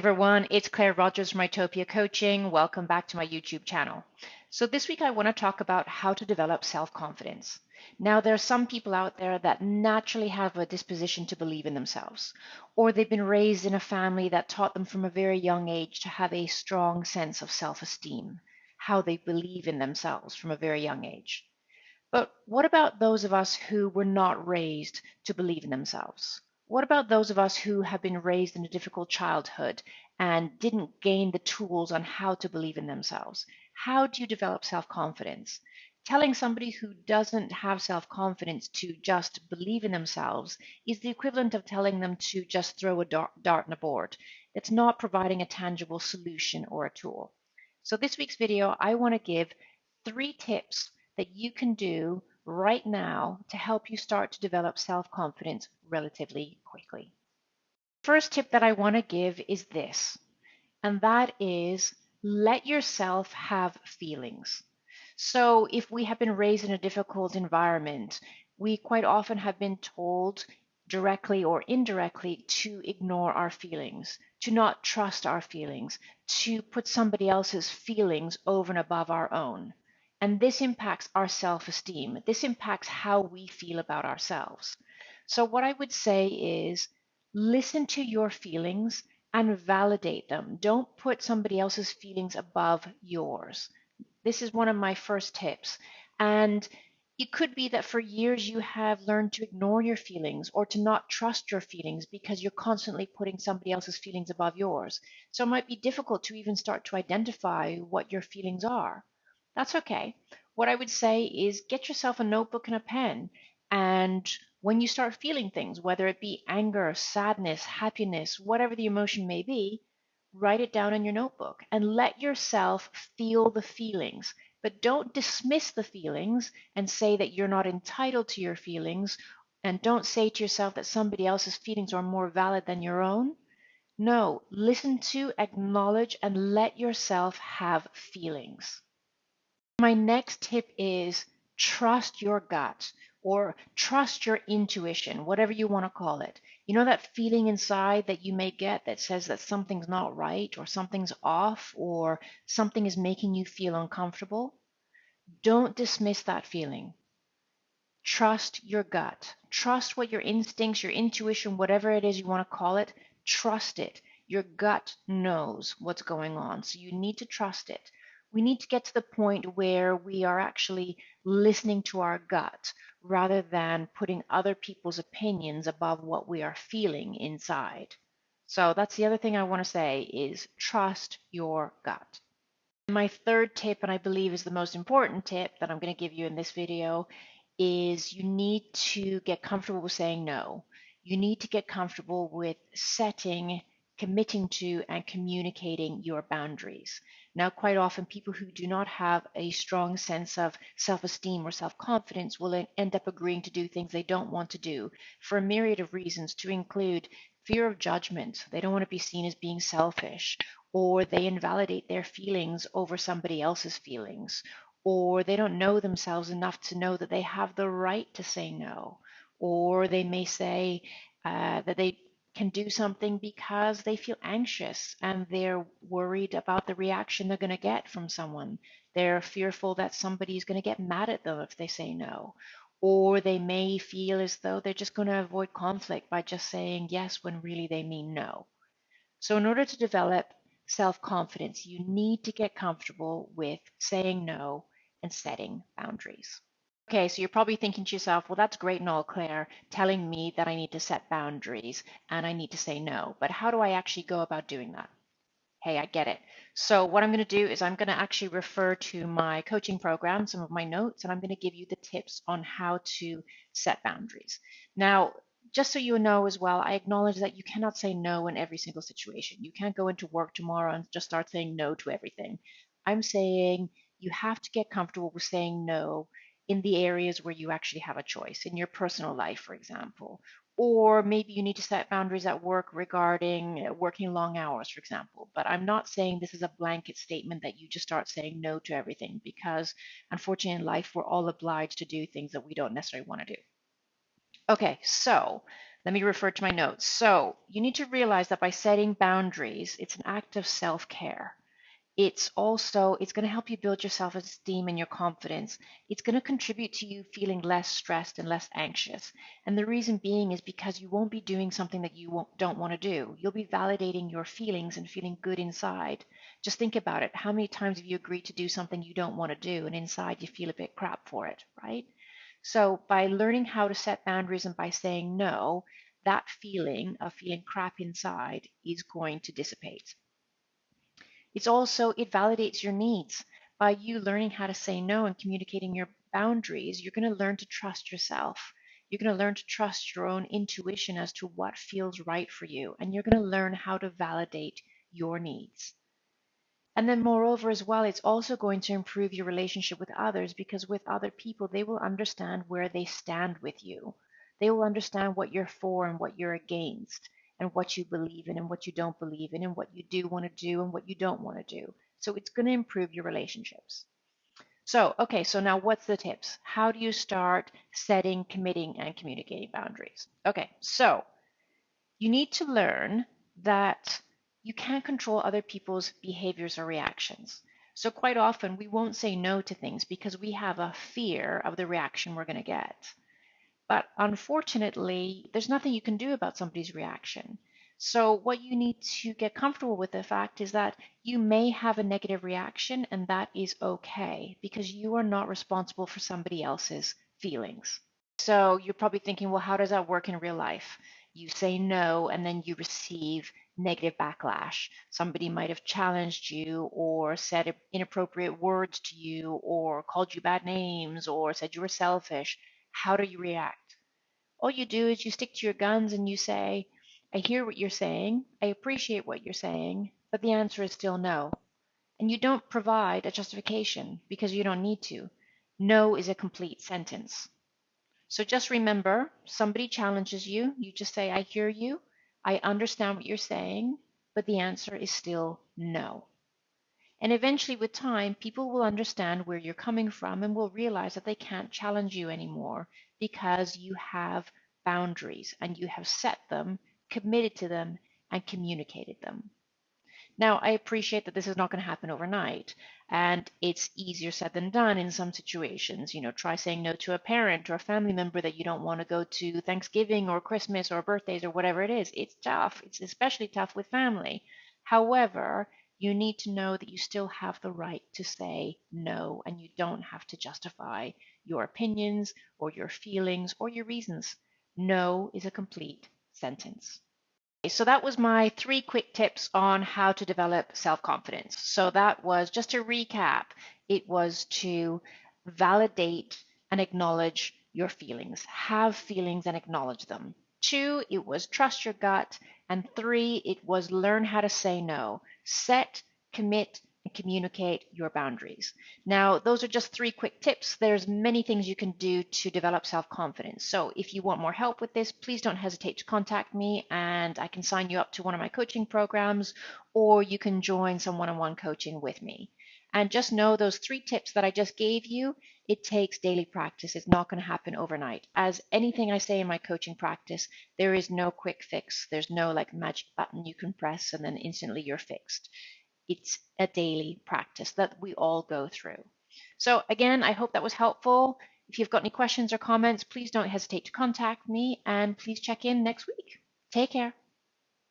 everyone, it's Claire Rogers from Itopia Coaching. Welcome back to my YouTube channel. So this week I want to talk about how to develop self-confidence. Now there are some people out there that naturally have a disposition to believe in themselves, or they've been raised in a family that taught them from a very young age to have a strong sense of self-esteem, how they believe in themselves from a very young age. But what about those of us who were not raised to believe in themselves? What about those of us who have been raised in a difficult childhood and didn't gain the tools on how to believe in themselves? How do you develop self confidence? Telling somebody who doesn't have self confidence to just believe in themselves is the equivalent of telling them to just throw a dart, dart on a board. It's not providing a tangible solution or a tool. So, this week's video, I want to give three tips that you can do right now to help you start to develop self confidence relatively quickly. First tip that I want to give is this, and that is let yourself have feelings. So, if we have been raised in a difficult environment, we quite often have been told directly or indirectly to ignore our feelings, to not trust our feelings, to put somebody else's feelings over and above our own. And this impacts our self esteem. This impacts how we feel about ourselves. So, what I would say is listen to your feelings and validate them. Don't put somebody else's feelings above yours. This is one of my first tips. And it could be that for years you have learned to ignore your feelings or to not trust your feelings because you're constantly putting somebody else's feelings above yours. So it might be difficult to even start to identify what your feelings are. That's okay. What I would say is get yourself a notebook and a pen. And when you start feeling things, whether it be anger, sadness, happiness, whatever the emotion may be, write it down in your notebook and let yourself feel the feelings. But don't dismiss the feelings and say that you're not entitled to your feelings. And don't say to yourself that somebody else's feelings are more valid than your own. No, listen to, acknowledge, and let yourself have feelings. My next tip is trust your gut or trust your intuition, whatever you want to call it. You know that feeling inside that you may get that says that something's not right or something's off or something is making you feel uncomfortable? Don't dismiss that feeling. Trust your gut. Trust what your instincts, your intuition, whatever it is you want to call it, trust it. Your gut knows what's going on. So you need to trust it we need to get to the point where we are actually listening to our gut rather than putting other people's opinions above what we are feeling inside. So that's the other thing I want to say is trust your gut. My third tip, and I believe is the most important tip that I'm going to give you in this video, is you need to get comfortable with saying no. You need to get comfortable with setting committing to and communicating your boundaries. Now, quite often, people who do not have a strong sense of self esteem or self confidence will end up agreeing to do things they don't want to do for a myriad of reasons, to include fear of judgment. They don't want to be seen as being selfish, or they invalidate their feelings over somebody else's feelings, or they don't know themselves enough to know that they have the right to say no, or they may say uh, that they can do something because they feel anxious and they're worried about the reaction they're going to get from someone. They're fearful that somebody is going to get mad at them if they say no. Or they may feel as though they're just going to avoid conflict by just saying yes when really they mean no. So, in order to develop self confidence, you need to get comfortable with saying no and setting boundaries. Okay, so you're probably thinking to yourself, well, that's great and all, Claire, telling me that I need to set boundaries and I need to say no, but how do I actually go about doing that? Hey, I get it. So what I'm going to do is I'm going to actually refer to my coaching program, some of my notes, and I'm going to give you the tips on how to set boundaries. Now, just so you know as well, I acknowledge that you cannot say no in every single situation. You can't go into work tomorrow and just start saying no to everything. I'm saying you have to get comfortable with saying no in the areas where you actually have a choice, in your personal life, for example. Or maybe you need to set boundaries at work regarding uh, working long hours, for example. But I'm not saying this is a blanket statement that you just start saying no to everything because unfortunately in life we're all obliged to do things that we don't necessarily want to do. Okay, so Let me refer to my notes. So you need to realize that by setting boundaries, it's an act of self-care. It's also, it's going to help you build your self-esteem and your confidence. It's going to contribute to you feeling less stressed and less anxious. And the reason being is because you won't be doing something that you don't want to do. You'll be validating your feelings and feeling good inside. Just think about it. How many times have you agreed to do something you don't want to do and inside you feel a bit crap for it, right? So by learning how to set boundaries and by saying no, that feeling of feeling crap inside is going to dissipate. It's also, it validates your needs. By you learning how to say no and communicating your boundaries, you're going to learn to trust yourself. You're going to learn to trust your own intuition as to what feels right for you. And you're going to learn how to validate your needs. And then, moreover, as well, it's also going to improve your relationship with others because with other people, they will understand where they stand with you. They will understand what you're for and what you're against and what you believe in and what you don't believe in and what you do want to do and what you don't want to do. So it's going to improve your relationships. So, okay, so now what's the tips? How do you start setting, committing, and communicating boundaries? Okay, so you need to learn that you can't control other people's behaviors or reactions. So, quite often, we won't say no to things because we have a fear of the reaction we're going to get. But unfortunately, there's nothing you can do about somebody's reaction. So, what you need to get comfortable with the fact is that you may have a negative reaction, and that is okay because you are not responsible for somebody else's feelings. So, you're probably thinking, well, how does that work in real life? You say no, and then you receive negative backlash. Somebody might have challenged you, or said inappropriate words to you, or called you bad names, or said you were selfish. How do you react? All you do is you stick to your guns and you say, I hear what you're saying, I appreciate what you're saying, but the answer is still no. And you don't provide a justification because you don't need to. No is a complete sentence. So just remember, somebody challenges you, you just say, I hear you, I understand what you're saying, but the answer is still no. And eventually, with time, people will understand where you're coming from and will realize that they can't challenge you anymore because you have boundaries and you have set them, committed to them, and communicated them. Now, I appreciate that this is not going to happen overnight, and it's easier said than done in some situations. You know, try saying no to a parent or a family member that you don't want to go to Thanksgiving or Christmas or birthdays or whatever it is. It's tough. It's especially tough with family. However, you need to know that you still have the right to say no and you don't have to justify your opinions or your feelings or your reasons. No is a complete sentence. So that was my three quick tips on how to develop self-confidence. So that was just to recap, it was to validate and acknowledge your feelings, have feelings and acknowledge them. Two, it was trust your gut. And three, it was learn how to say no set, commit, and communicate your boundaries. Now, those are just three quick tips. There's many things you can do to develop self-confidence. So if you want more help with this, please don't hesitate to contact me and I can sign you up to one of my coaching programs or you can join some one-on-one coaching with me. And just know those three tips that I just gave you, it takes daily practice. It's not going to happen overnight. As anything I say in my coaching practice, there is no quick fix. There's no like magic button you can press and then instantly you're fixed. It's a daily practice that we all go through. So again, I hope that was helpful. If you've got any questions or comments, please don't hesitate to contact me and please check in next week. Take care.